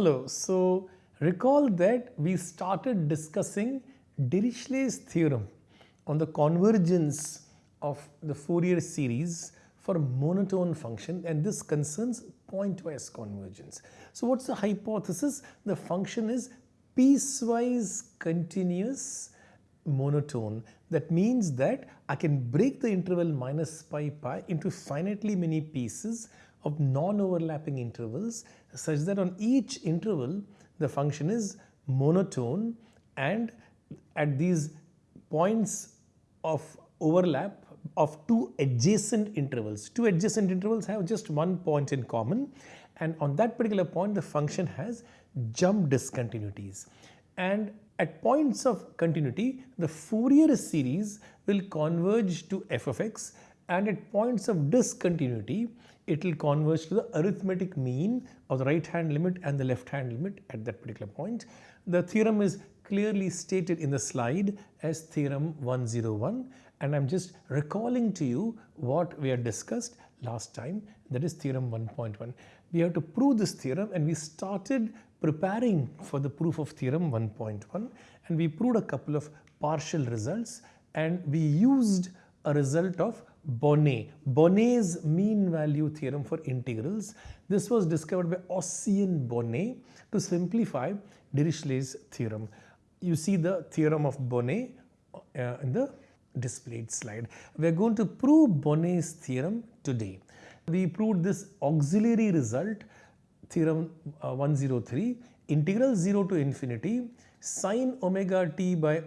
Hello. So recall that we started discussing Dirichlet's theorem on the convergence of the Fourier series for monotone function and this concerns pointwise convergence. So what's the hypothesis? The function is piecewise continuous monotone. That means that I can break the interval minus pi pi into finitely many pieces of non-overlapping intervals such that on each interval the function is monotone and at these points of overlap of two adjacent intervals. Two adjacent intervals have just one point in common and on that particular point the function has jump discontinuities and at points of continuity the Fourier series will converge to f of x and at points of discontinuity it will converge to the arithmetic mean of the right hand limit and the left hand limit at that particular point. The theorem is clearly stated in the slide as theorem 101 and I am just recalling to you what we had discussed last time that is theorem 1.1. We have to prove this theorem and we started preparing for the proof of theorem 1.1 and we proved a couple of partial results and we used a result of Bonnet, Bonnet's mean value theorem for integrals. This was discovered by Ossian Bonnet to simplify Dirichlet's theorem. You see the theorem of Bonnet uh, in the displayed slide. We are going to prove Bonnet's theorem today. We proved this auxiliary result theorem uh, 103 integral 0 to infinity sine omega t by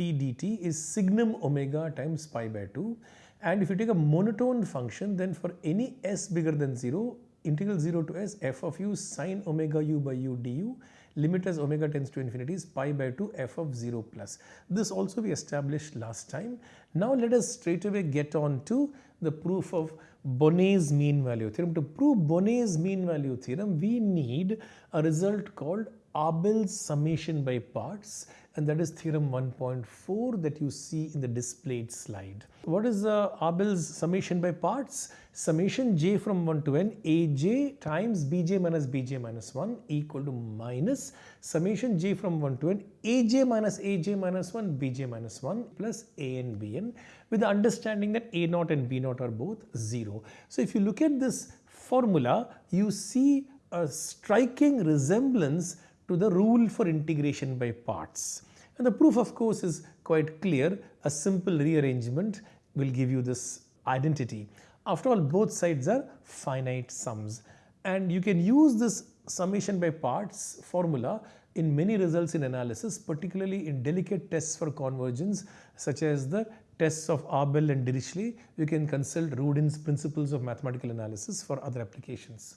dt is signum omega times pi by 2 and if you take a monotone function, then for any s bigger than 0, integral 0 to s f of u sine omega u by u du, limit as omega tends to infinity is pi by 2 f of 0 plus. This also we established last time. Now let us straight away get on to the proof of Bonnet's mean value theorem. To prove Bonnet's mean value theorem, we need a result called Abel's summation by parts and that is theorem 1.4 that you see in the displayed slide. What is the Abel's summation by parts? Summation j from 1 to n aj times bj minus bj minus 1 equal to minus summation j from 1 to n aj minus aj minus 1 bj minus 1 plus an bn with the understanding that a naught and b naught are both 0. So if you look at this formula you see a striking resemblance to the rule for integration by parts. And the proof of course is quite clear. A simple rearrangement will give you this identity. After all both sides are finite sums and you can use this summation by parts formula in many results in analysis particularly in delicate tests for convergence such as the tests of Abel and Dirichlet. You can consult Rudin's principles of mathematical analysis for other applications.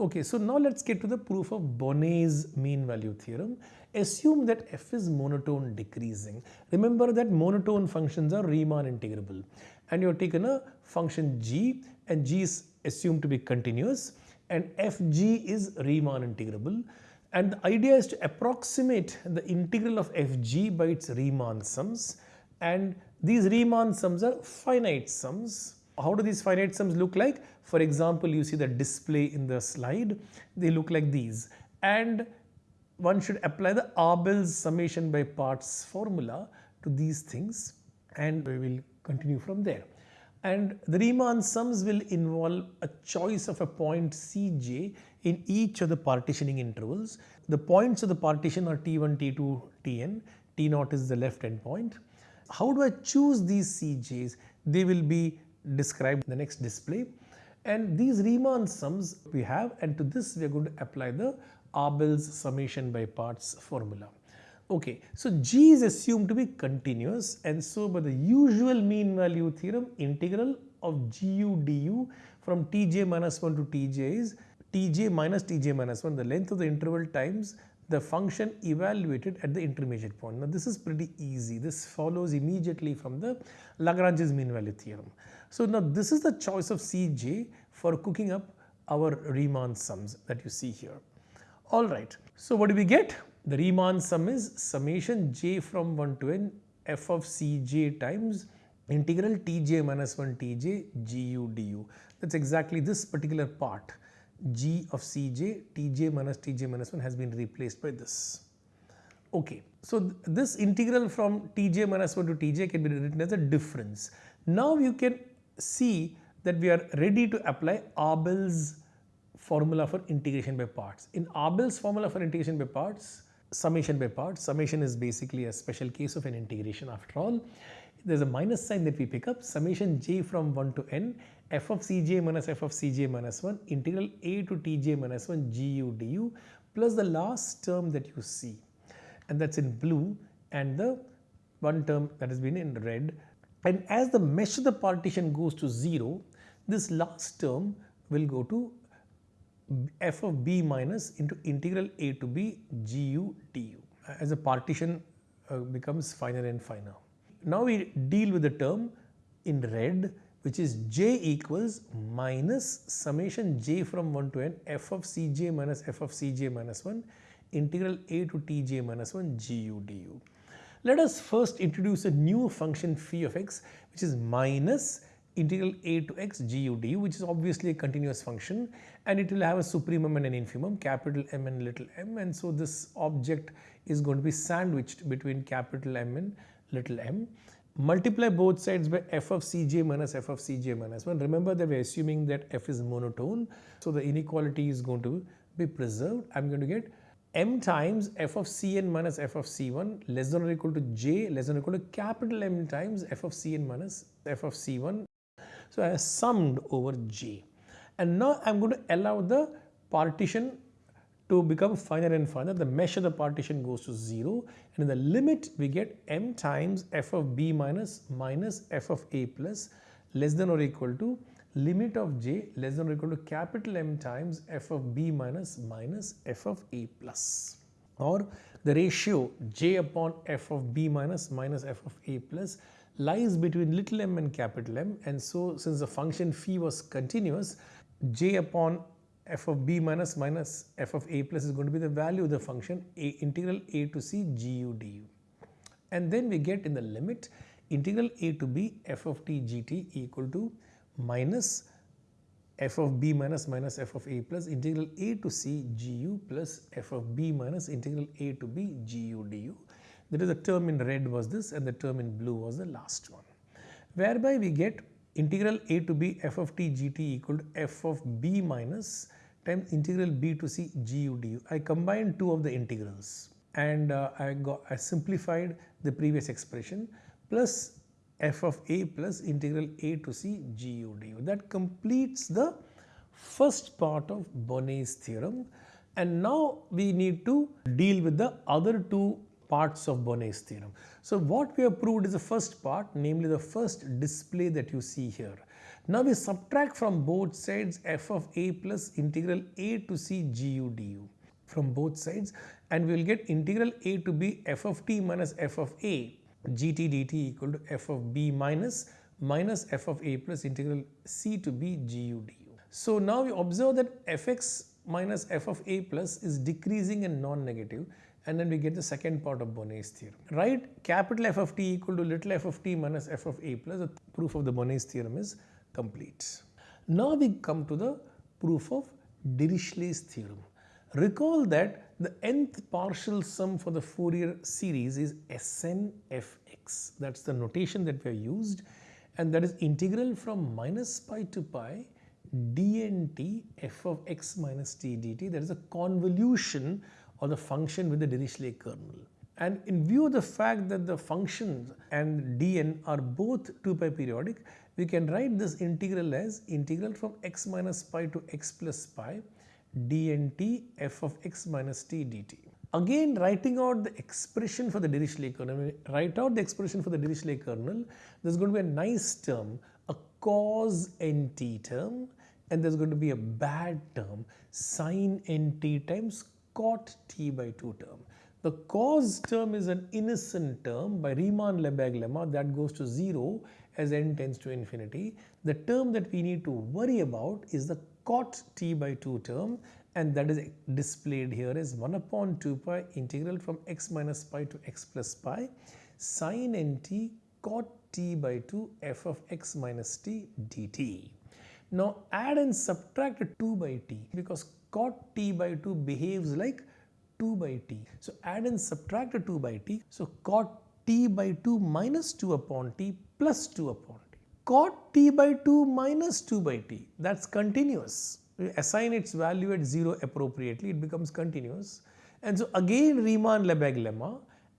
Okay, so now let's get to the proof of Bonnet's mean value theorem. Assume that f is monotone decreasing. Remember that monotone functions are Riemann integrable and you have taken a function g and g is assumed to be continuous and fg is Riemann integrable and the idea is to approximate the integral of fg by its Riemann sums and these Riemann sums are finite sums how do these finite sums look like? For example, you see the display in the slide, they look like these and one should apply the Abel's summation by parts formula to these things and we will continue from there. And the Riemann sums will involve a choice of a point Cj in each of the partitioning intervals. The points of the partition are T1, T2, Tn, T0 is the left end point. How do I choose these Cj's? They will be described in the next display. And these Riemann sums we have and to this we are going to apply the Abel's summation by parts formula. Okay, so G is assumed to be continuous and so by the usual mean value theorem integral of gu du from tj minus 1 to tj is tj minus tj minus 1 the length of the interval times the function evaluated at the intermediate point. Now this is pretty easy. This follows immediately from the Lagrange's mean value theorem. So now this is the choice of Cj for cooking up our Riemann sums that you see here. Alright, so what do we get? The Riemann sum is summation j from 1 to n f of Cj times integral Tj minus 1 Tj gu du. That's exactly this particular part g of cj, tj minus tj minus 1 has been replaced by this. Okay, so th this integral from tj minus 1 to tj can be written as a difference. Now you can see that we are ready to apply Abel's formula for integration by parts. In Abel's formula for integration by parts, summation by parts, summation is basically a special case of an integration after all. There's a minus sign that we pick up, summation j from 1 to n, f of cj minus f of cj minus 1, integral a to tj minus 1 gu du, plus the last term that you see. And that's in blue and the one term that has been in red. And as the mesh of the partition goes to 0, this last term will go to f of b minus into integral a to b gu du as the partition uh, becomes finer and finer. Now we deal with the term in red which is j equals minus summation j from 1 to n f of cj minus f of cj minus 1 integral a to tj minus 1 gu du. Let us first introduce a new function phi of x which is minus integral a to x gu du which is obviously a continuous function and it will have a supremum and an infimum capital M and little m and so this object is going to be sandwiched between capital M and little m. Multiply both sides by f of cj minus f of cj minus 1. Remember that we are assuming that f is monotone so the inequality is going to be preserved. I am going to get m times f of cn minus f of c1 less than or equal to j less than or equal to capital M times f of cn minus f of c1. So, I have summed over j and now I am going to allow the partition to become finer and finer the mesh of the partition goes to 0 and in the limit we get m times f of b minus minus f of a plus less than or equal to limit of j less than or equal to capital M times f of b minus minus f of a plus. Or the ratio j upon f of b minus minus f of a plus lies between little m and capital M and so since the function phi was continuous j upon f of b minus minus f of a plus is going to be the value of the function a integral a to c gu du and then we get in the limit integral a to b f of t gt equal to minus f of b minus minus f of a plus integral a to c gu plus f of b minus integral a to b gu du. That is the term in red was this and the term in blue was the last one. Whereby we get integral a to b f of t gt equal to f of b minus times integral b to c gu du. I combined two of the integrals and uh, I got I simplified the previous expression plus f of a plus integral a to c gu du. That completes the first part of Bonnet's theorem and now we need to deal with the other two parts of Bonnet's theorem. So what we have proved is the first part namely the first display that you see here. Now we subtract from both sides f of a plus integral a to c gu du from both sides and we will get integral a to b f of t minus f of a gt dt equal to f of b minus minus f of a plus integral c to b gu du. So now we observe that fx minus f of a plus is decreasing and non-negative and then we get the second part of Bonnet's theorem. Write capital F of t equal to little f of t minus f of a plus the proof of the Bonnet's theorem is complete. Now we come to the proof of Dirichlet's theorem. Recall that the nth partial sum for the Fourier series is Snfx. That's the notation that we have used and that is integral from minus pi to pi dnt f of x minus t dt. That is a convolution of the function with the Dirichlet kernel. And in view of the fact that the functions and dn are both 2 pi periodic, we can write this integral as integral from x minus pi to x plus pi dnt f of x minus t dt. Again writing out the expression for the Dirichlet kernel, write out the expression for the Dirichlet kernel, there is going to be a nice term, a cos nt term and there is going to be a bad term, sin nt times cot t by 2 term. The cos term is an innocent term by Riemann-Lebesgue lemma that goes to 0 as n tends to infinity. The term that we need to worry about is the cot t by 2 term and that is displayed here as 1 upon 2 pi integral from x minus pi to x plus pi sin nt cot t by 2 f of x minus t dt. Now add and subtract 2 by t because cot t by 2 behaves like 2 by t. So add and subtract a 2 by t. So cot t by 2 minus 2 upon t plus 2 upon t. Cot t by 2 minus 2 by t that's continuous. We assign its value at 0 appropriately it becomes continuous. And so again Riemann-Lebesgue lemma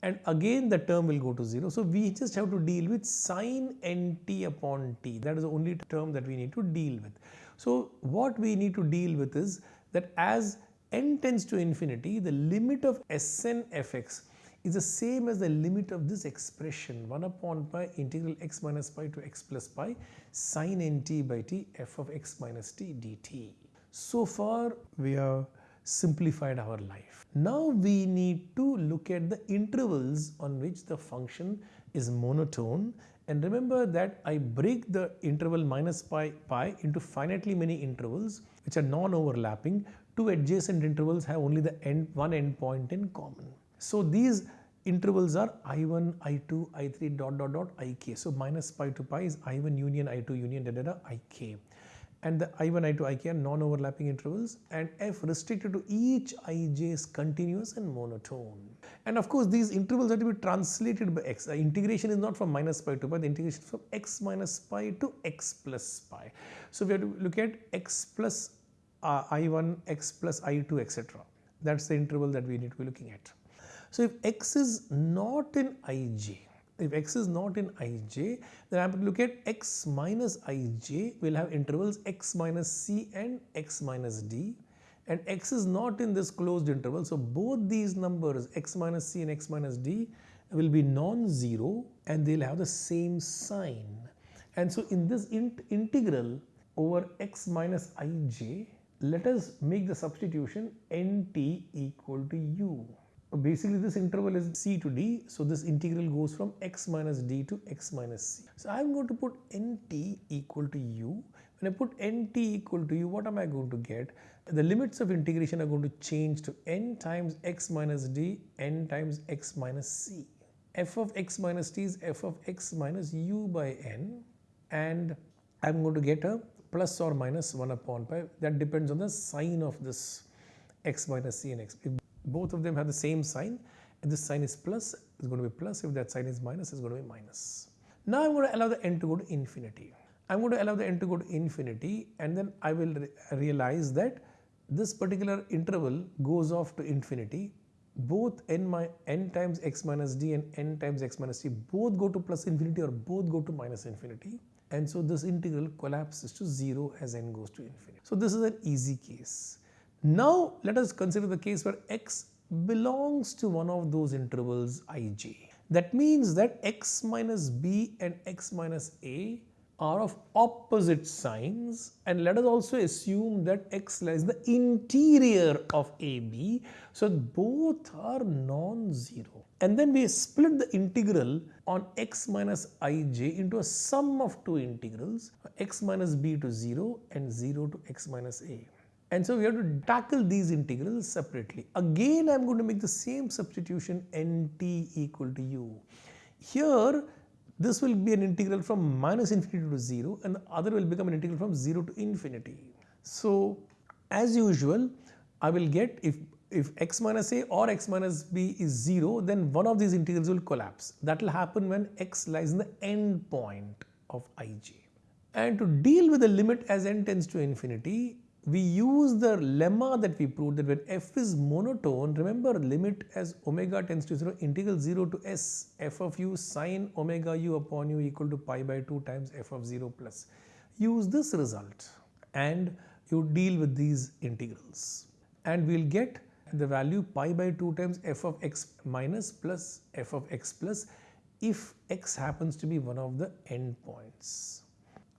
and again the term will go to 0. So we just have to deal with sine nt upon t that is the only term that we need to deal with. So what we need to deal with is that as n tends to infinity the limit of Sn fx is the same as the limit of this expression 1 upon pi integral x minus pi to x plus pi sine nt by t f of x minus t dt. So far we have simplified our life. Now we need to look at the intervals on which the function is monotone and remember that I break the interval minus pi pi into finitely many intervals which are non-overlapping. Two adjacent intervals have only the end one endpoint in common. So these intervals are i1, i2, i3 dot dot dot ik. So minus pi to pi is i1 union i2 union da da da ik and the i1, i2, ik are non-overlapping intervals and f restricted to each ij is continuous and monotone. And of course these intervals have to be translated by x. The integration is not from minus pi to pi, the integration is from x minus pi to x plus pi. So we have to look at x plus uh, i1, x plus i2 etc. That's the interval that we need to be looking at. So if x is not in ij, if x is not in ij then I have to look at x minus ij will have intervals x minus c and x minus d and x is not in this closed interval so both these numbers x minus c and x minus d will be non-zero and they'll have the same sign and so in this int integral over x minus ij let us make the substitution nt equal to u basically this interval is c to d so this integral goes from x minus d to x minus c. So I am going to put nt equal to u. When I put nt equal to u what am I going to get? The limits of integration are going to change to n times x minus d n times x minus c. f of x minus t is f of x minus u by n and I am going to get a plus or minus 1 upon pi that depends on the sign of this x minus c and x. If both of them have the same sign and this sign is plus it's going to be plus if that sign is minus it's going to be minus. Now I'm going to allow the n to go to infinity. I'm going to allow the n to go to infinity and then I will re realize that this particular interval goes off to infinity both n, my, n times x minus d and n times x minus t both go to plus infinity or both go to minus infinity and so this integral collapses to 0 as n goes to infinity. So this is an easy case. Now let us consider the case where x belongs to one of those intervals ij. That means that x minus b and x minus a are of opposite signs and let us also assume that x lies the interior of AB so both are non-zero and then we split the integral on x minus ij into a sum of two integrals x minus b to 0 and 0 to x minus a. And so we have to tackle these integrals separately. Again, I am going to make the same substitution nt equal to u. Here, this will be an integral from minus infinity to 0 and the other will become an integral from 0 to infinity. So, as usual, I will get if, if x minus a or x minus b is 0, then one of these integrals will collapse. That will happen when x lies in the end point of ij. And to deal with the limit as n tends to infinity, we use the lemma that we proved that when f is monotone, remember limit as omega tends to 0, integral 0 to s f of u sine omega u upon u equal to pi by 2 times f of 0 plus. Use this result and you deal with these integrals and we will get the value pi by 2 times f of x minus plus f of x plus if x happens to be one of the endpoints.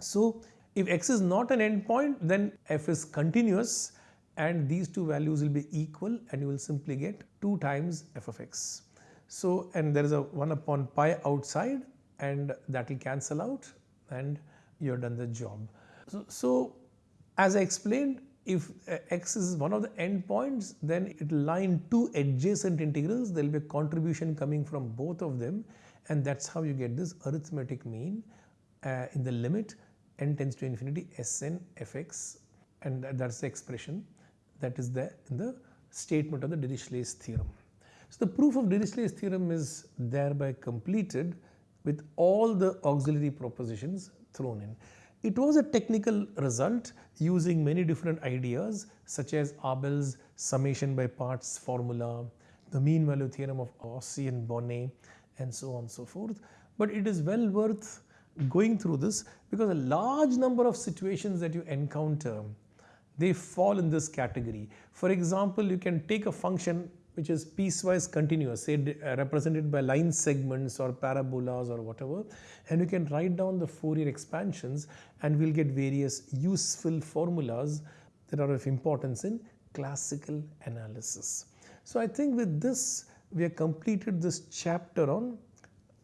So, if x is not an endpoint, then f is continuous and these two values will be equal and you will simply get 2 times f of x. So, and there is a 1 upon pi outside and that will cancel out and you have done the job. So, so as I explained, if uh, x is one of the endpoints, then it will in two adjacent integrals. There will be a contribution coming from both of them and that's how you get this arithmetic mean uh, in the limit n tends to infinity Sn fx and that's the expression that is there in the statement of the Dirichlet's theorem. So the proof of Dirichlet's theorem is thereby completed with all the auxiliary propositions thrown in. It was a technical result using many different ideas such as Abel's summation by parts formula, the mean value theorem of Ossian Bonnet and so on and so forth. But it is well worth going through this because a large number of situations that you encounter they fall in this category. For example, you can take a function which is piecewise continuous, say uh, represented by line segments or parabolas or whatever, and you can write down the Fourier expansions and we'll get various useful formulas that are of importance in classical analysis. So I think with this, we have completed this chapter on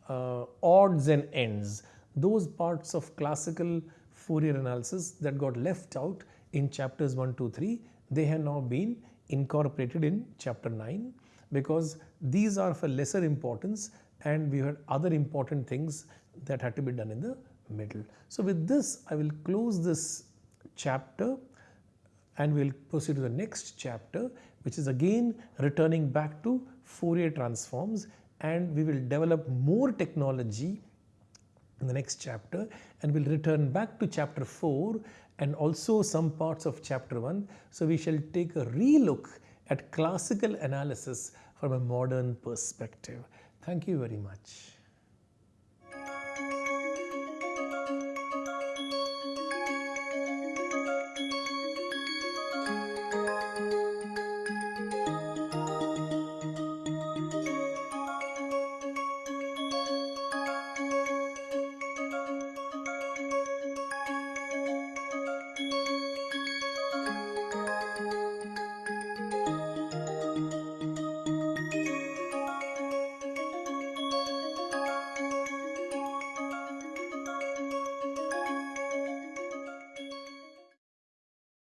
uh, odds and ends, those parts of classical Fourier analysis that got left out in chapters 1, 2, 3, they have now been incorporated in chapter 9 because these are for lesser importance and we had other important things that had to be done in the middle. So with this I will close this chapter and we will proceed to the next chapter which is again returning back to Fourier transforms and we will develop more technology in the next chapter and we'll return back to chapter 4 and also some parts of chapter 1. So we shall take a relook at classical analysis from a modern perspective. Thank you very much.